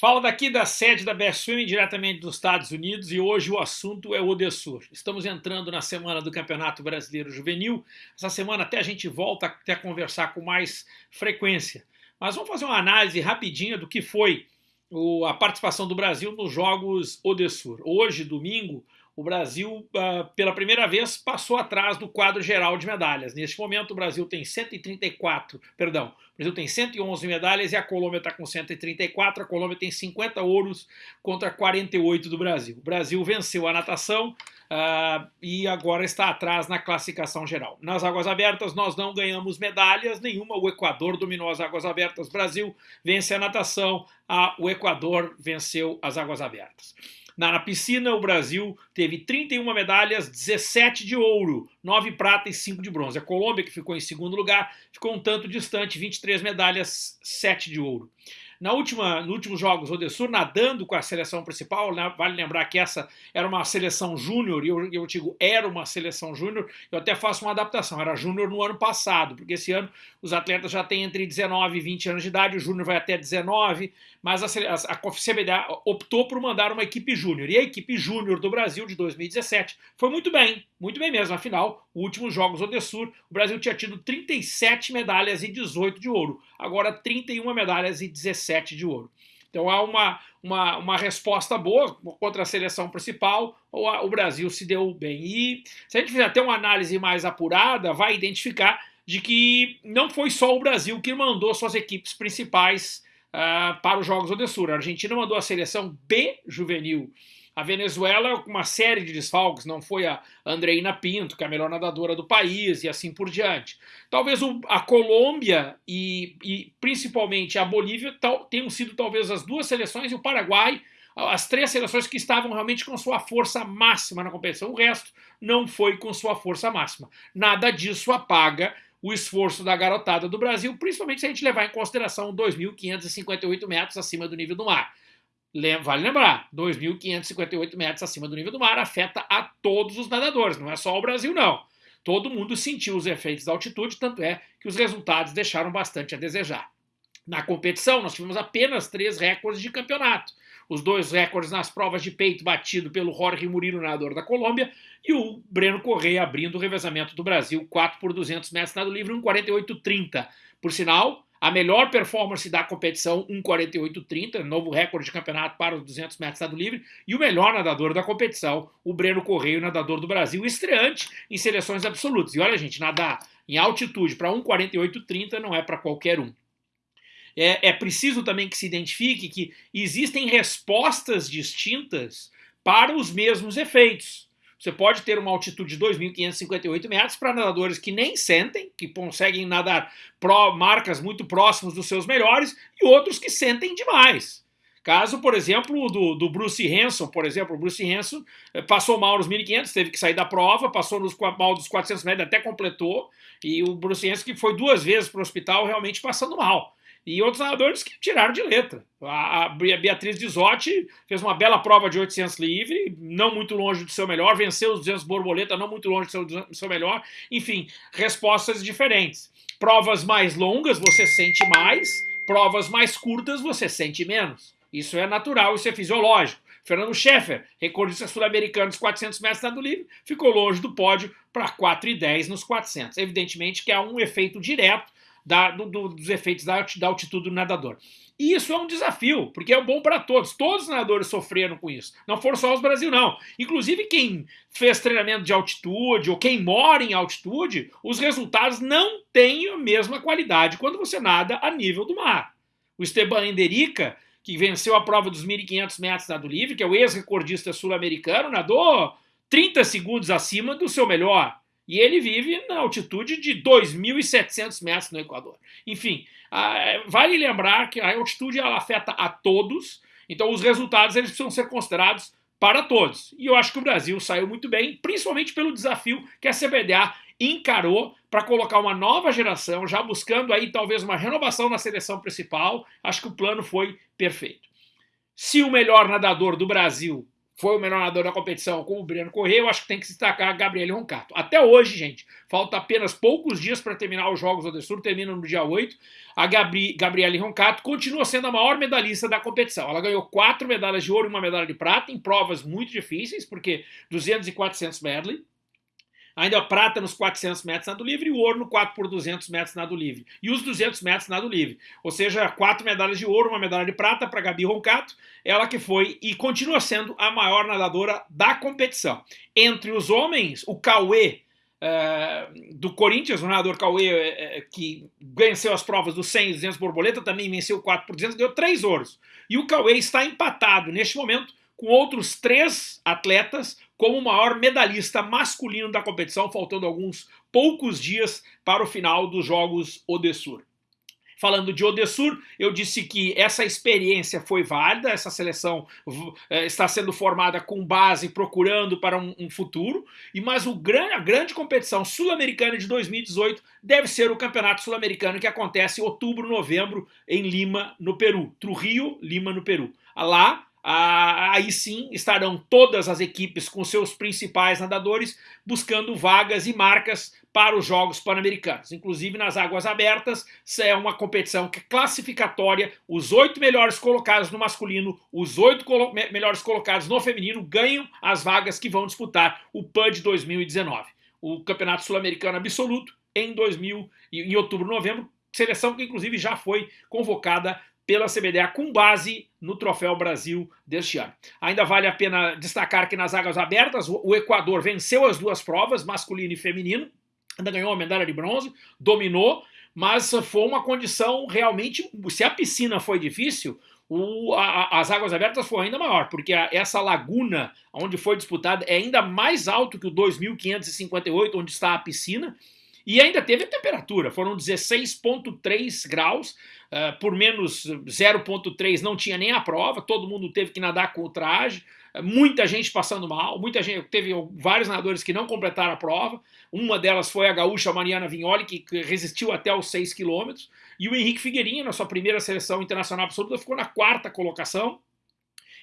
Fala daqui da sede da Swimming, diretamente dos Estados Unidos, e hoje o assunto é o Odessur. Estamos entrando na semana do Campeonato Brasileiro Juvenil. Essa semana até a gente volta até conversar com mais frequência. Mas vamos fazer uma análise rapidinha do que foi a participação do Brasil nos Jogos Odessur. Hoje, domingo, o Brasil, uh, pela primeira vez, passou atrás do quadro geral de medalhas. Neste momento, o Brasil tem 134, perdão, o Brasil tem 111 medalhas e a Colômbia está com 134. A Colômbia tem 50 ouros contra 48 do Brasil. O Brasil venceu a natação uh, e agora está atrás na classificação geral. Nas águas abertas, nós não ganhamos medalhas nenhuma. O Equador dominou as águas abertas. O Brasil vence a natação. O Equador venceu as águas abertas. Na, na piscina, o Brasil teve 31 medalhas, 17 de ouro, 9 prata e 5 de bronze. A Colômbia, que ficou em segundo lugar, ficou um tanto distante, 23 medalhas, 7 de ouro. Na última, nos últimos jogos, o Odessur nadando com a seleção principal, né, vale lembrar que essa era uma seleção júnior, e eu, eu digo era uma seleção júnior, eu até faço uma adaptação, era júnior no ano passado, porque esse ano os atletas já têm entre 19 e 20 anos de idade, o júnior vai até 19, mas a, a, a CBDA optou por mandar uma equipe júnior, e a equipe júnior do Brasil de 2017 foi muito bem, muito bem mesmo, afinal, últimos jogos Odessur, o Brasil tinha tido 37 medalhas e 18 de ouro, agora 31 medalhas e 17 7 de ouro. Então há uma, uma, uma resposta boa contra a seleção principal, o, o Brasil se deu bem. E se a gente fizer até uma análise mais apurada, vai identificar de que não foi só o Brasil que mandou suas equipes principais uh, para os Jogos Odessur. A Argentina mandou a seleção B juvenil a Venezuela, com uma série de desfalques, não foi a Andreina Pinto, que é a melhor nadadora do país, e assim por diante. Talvez a Colômbia e, e, principalmente a Bolívia tal, tenham sido talvez as duas seleções, e o Paraguai, as três seleções que estavam realmente com sua força máxima na competição. O resto não foi com sua força máxima. Nada disso apaga o esforço da garotada do Brasil, principalmente se a gente levar em consideração 2.558 metros acima do nível do mar. Vale lembrar, 2.558 metros acima do nível do mar afeta a todos os nadadores, não é só o Brasil, não. Todo mundo sentiu os efeitos da altitude, tanto é que os resultados deixaram bastante a desejar. Na competição, nós tivemos apenas três recordes de campeonato. Os dois recordes nas provas de peito batido pelo Jorge Murilo, nadador da Colômbia, e o Breno Correia abrindo o revezamento do Brasil, 4 por 200 metros nado livre, 1,48,30. Por sinal, a melhor performance da competição, 1,48,30, novo recorde de campeonato para os 200 metros nado livre, e o melhor nadador da competição, o Breno Correio, nadador do Brasil, estreante em seleções absolutas. E olha, gente, nadar em altitude para 1,48,30 não é para qualquer um. É, é preciso também que se identifique que existem respostas distintas para os mesmos efeitos. Você pode ter uma altitude de 2.558 metros para nadadores que nem sentem, que conseguem nadar pro, marcas muito próximas dos seus melhores, e outros que sentem demais. Caso, por exemplo, do, do Bruce Hanson, por exemplo, o Bruce Hanson eh, passou mal nos 1.500, teve que sair da prova, passou nos, mal dos 400 metros, até completou, e o Bruce Hanson que foi duas vezes para o hospital realmente passando mal e outros nadadores que tiraram de letra. A, Beatriz Dizotti fez uma bela prova de 800 livre, não muito longe do seu melhor, venceu os 200 borboleta, não muito longe do seu, do seu melhor. Enfim, respostas diferentes. Provas mais longas você sente mais, provas mais curtas você sente menos. Isso é natural, isso é fisiológico. Fernando Scheffer, recordista sul-americano dos 400 metros nado livre, ficou longe do pódio para 4,10 nos 400. Evidentemente que há um efeito direto da, do, do, dos efeitos da, da altitude do nadador. E isso é um desafio, porque é bom para todos. Todos os nadadores sofreram com isso. Não foram só os Brasil, não. Inclusive quem fez treinamento de altitude ou quem mora em altitude, os resultados não têm a mesma qualidade quando você nada a nível do mar. O Esteban Enderica, que venceu a prova dos 1.500 metros nado livre, que é o ex-recordista sul-americano, nadou 30 segundos acima do seu melhor. E ele vive na altitude de 2.700 metros no Equador. Enfim, vale lembrar que a altitude ela afeta a todos, então os resultados eles precisam ser considerados para todos. E eu acho que o Brasil saiu muito bem, principalmente pelo desafio que a CBDA encarou para colocar uma nova geração, já buscando aí talvez uma renovação na seleção principal. Acho que o plano foi perfeito. Se o melhor nadador do Brasil foi o melhor nadador da competição com o Breno Corrêa, eu acho que tem que destacar a Gabriele Roncato. Até hoje, gente, falta apenas poucos dias para terminar os Jogos do Sul, terminam no dia 8. A Gabri, Gabriele Roncato continua sendo a maior medalhista da competição. Ela ganhou quatro medalhas de ouro e uma medalha de prata em provas muito difíceis, porque 200 e 400 medley ainda prata nos 400 metros nado livre e o ouro no 4 por 200 metros nado livre. E os 200 metros nado livre. Ou seja, quatro medalhas de ouro, uma medalha de prata para Gabi Roncato, ela que foi e continua sendo a maior nadadora da competição. Entre os homens, o Cauê, é, do Corinthians, o nadador Cauê, é, que venceu as provas dos 100 e 200 borboleta, também venceu 4 por 200, deu três ouros. E o Cauê está empatado neste momento com outros três atletas como o maior medalhista masculino da competição, faltando alguns poucos dias para o final dos Jogos Odessur. Falando de Odessur, eu disse que essa experiência foi válida, essa seleção é, está sendo formada com base, procurando para um, um futuro, e mas o gran, a grande competição sul-americana de 2018 deve ser o Campeonato Sul-Americano que acontece em outubro, novembro, em Lima, no Peru. Trujillo, Lima, no Peru. Lá, ah, aí sim estarão todas as equipes com seus principais nadadores buscando vagas e marcas para os Jogos Pan-Americanos. Inclusive nas águas abertas, é uma competição que é classificatória. Os oito melhores colocados no masculino, os oito colo melhores colocados no feminino ganham as vagas que vão disputar o PAN de 2019. O Campeonato Sul-Americano Absoluto em 2000, em outubro, novembro, seleção que inclusive já foi convocada pela CBDA com base no Troféu Brasil deste ano. Ainda vale a pena destacar que nas águas abertas o Equador venceu as duas provas, masculino e feminino, ainda ganhou a medalha de bronze, dominou, mas foi uma condição realmente. Se a piscina foi difícil, o, a, as águas abertas foi ainda maior, porque a, essa laguna onde foi disputada é ainda mais alto que o 2.558, onde está a piscina, e ainda teve a temperatura, foram 16,3 graus, uh, por menos 0,3 não tinha nem a prova, todo mundo teve que nadar com o traje, uh, muita gente passando mal, muita gente, teve vários nadadores que não completaram a prova, uma delas foi a gaúcha Mariana Vignoli, que resistiu até os 6 quilômetros, e o Henrique Figueirinha, na sua primeira seleção internacional absoluta, ficou na quarta colocação,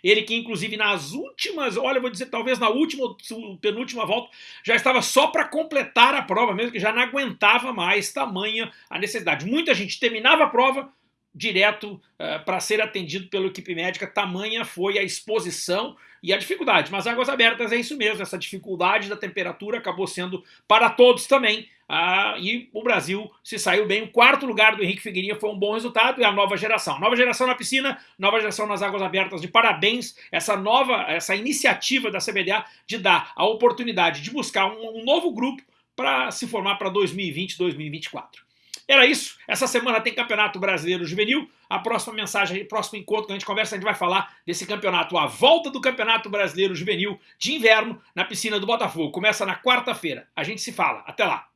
ele que, inclusive, nas últimas, olha, vou dizer, talvez na última, penúltima volta, já estava só para completar a prova mesmo, que já não aguentava mais tamanha a necessidade. Muita gente terminava a prova, direto uh, eh, para ser atendido pela equipe médica, tamanha foi a exposição e a dificuldade. Mas águas abertas é isso mesmo, essa dificuldade da temperatura acabou sendo para todos também. Uh, e o Brasil se saiu bem. O quarto lugar do Henrique Figueirinha foi um bom resultado e a nova geração. Nova geração na piscina, nova geração nas águas abertas. De parabéns essa nova, essa iniciativa da CBDA de dar a oportunidade de buscar um, um novo grupo para se formar para 2020, 2024. Era isso. Essa semana tem Campeonato Brasileiro Juvenil. A próxima mensagem, próximo encontro que a gente conversa, a gente vai falar desse campeonato, a volta do Campeonato Brasileiro Juvenil de inverno na piscina do Botafogo. Começa na quarta-feira. A gente se fala. Até lá.